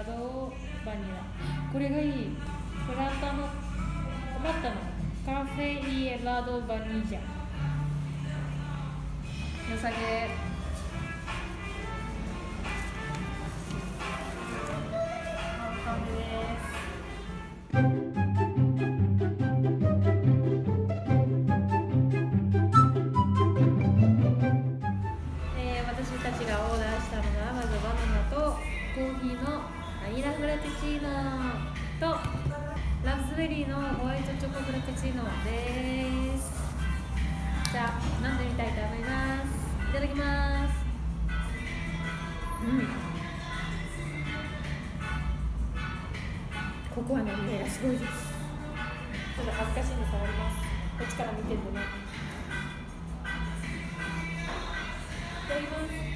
ラドバニラこれがいい。プラタのプラタのカフェイエラドバニジャ。良さげ。ですベリーのホワイトチョコフラペチーノです。じゃあ飲んでみたいと思います。いただきます。うん。ココアの匂いがすごいです。ちょっと恥ずかしいんで座ります。こっちから見てるとね。いただきます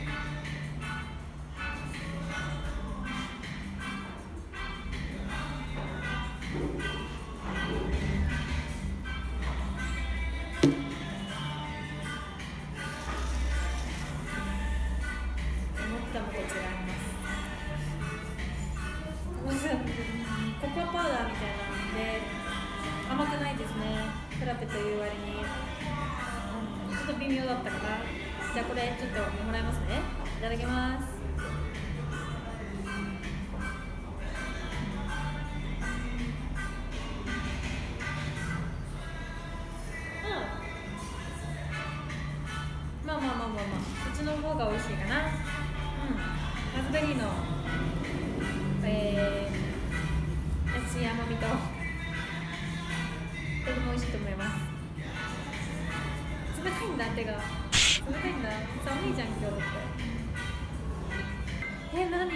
いに、うん、ちょっと微妙だったかな。じゃあこれちょっともらいます。ねいただきます。まあまあまあまあまあ。こっちの方が美味しいかな。うん。ラズベリーのえー、優しい甘みととても美味しいと思います。冷たいんだ手が冷たいんだ寒いじゃん今日ってえ何？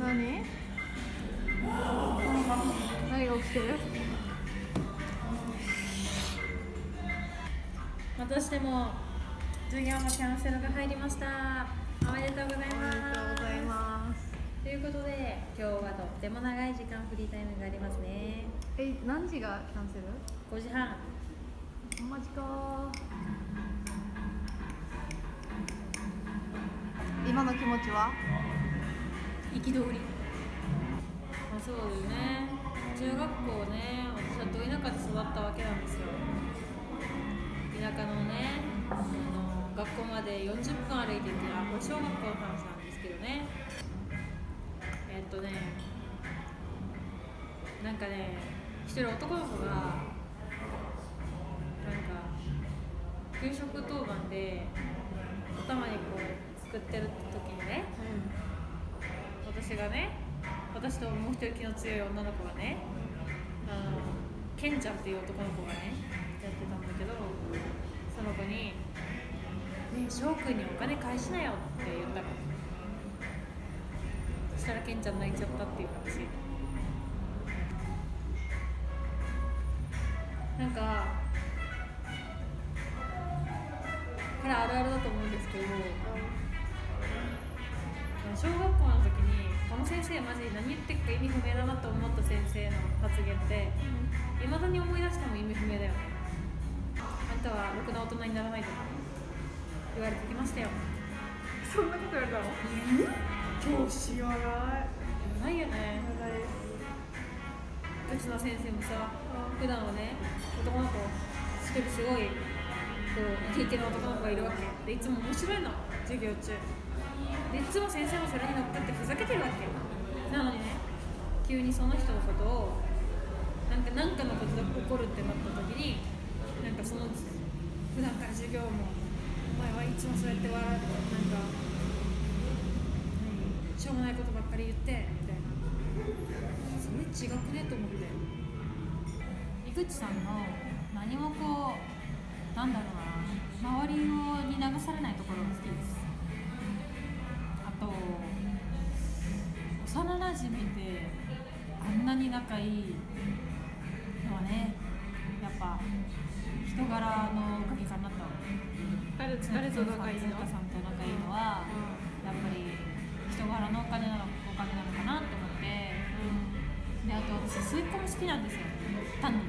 何？何？が起きてるまたしても授業のキャンセルが入りましたおめでとうございますということで今日はとっても長い時間フリータイムがありますね。え何時がキャンセル？5時半。マジか今の気持ちは？憤り。まあそうだよね。中学校ね私はど田舎で育ったわけなんですよ。田舎のねあの学校まで40分歩いててあこれ小学校の話なんですけどねとねなんかね一人男の子がなんか給食当番でお玉にこう作ってる時にね、私がね私ともう一人気の強い女の子がねあのケンちゃんっていう男の子がねやってたんだけどその子に「ね翔くんにお金返しなよ」って言ったの。したらケンちゃん泣いちゃったっていう話。なんかこれあるあるだと思うんですけど小学校の時にこの先生マジ何言ってるか意味不明だなと思った先生の発言っていまだに思い出しても意味不明だよね。あんたはろくな大人にならないとか言われてきましたよ。そんなこと言われたの？教師言わないないよね。うちの先生もさ普段はね男の子一人すごいこうイケイケの男の子がいるわけ。でいつも面白いの。授業中。でいつも先生もそれに乗っかってふざけてるわけ。なのにね急にその人のことをなんか何かのことで怒るってなった時になんかその普段から授業もお前はいつもそうやって笑うなんか何しょうもないことばっかり言ってみたいな。それ違くねと思って。井口さんの何もこうなんだろうな周りをに流されないところが好きです。あと幼なじみであんなに仲いいのはねやっぱ一人柄のおかげかなと。誰誰と仲いいの？さんと仲いいのは、やっぱり人柄のお金なのお金なのかなって思って。うんであと私末っ子も好きなんですよ。単に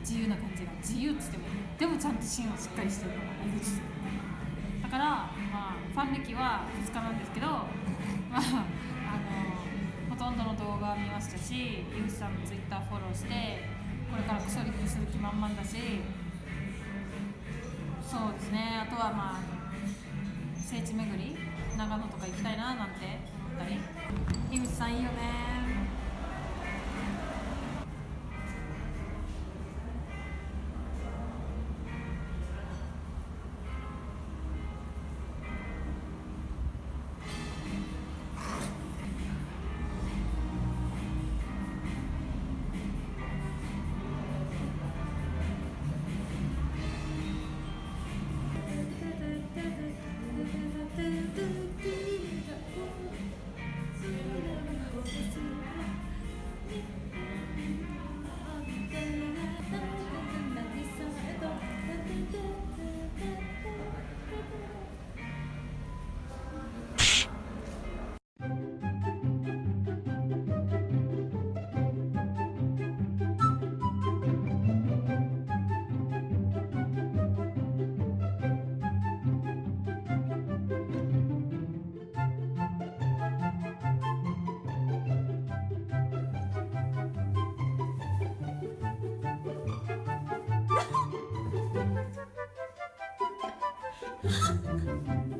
自由な感じが。自由っつってもでもちゃんと芯はしっかりしてるのが井口さんだからまあファン歴は2日なんですけどまああのほとんどの動画は見ましたし井口さんのツイッターフォローしてこれからクソリップする気満々だしそうですね。あとはまあ聖地巡り長野とか行きたいななんて思ったり。樋口さんいいよね。Ha ha ha.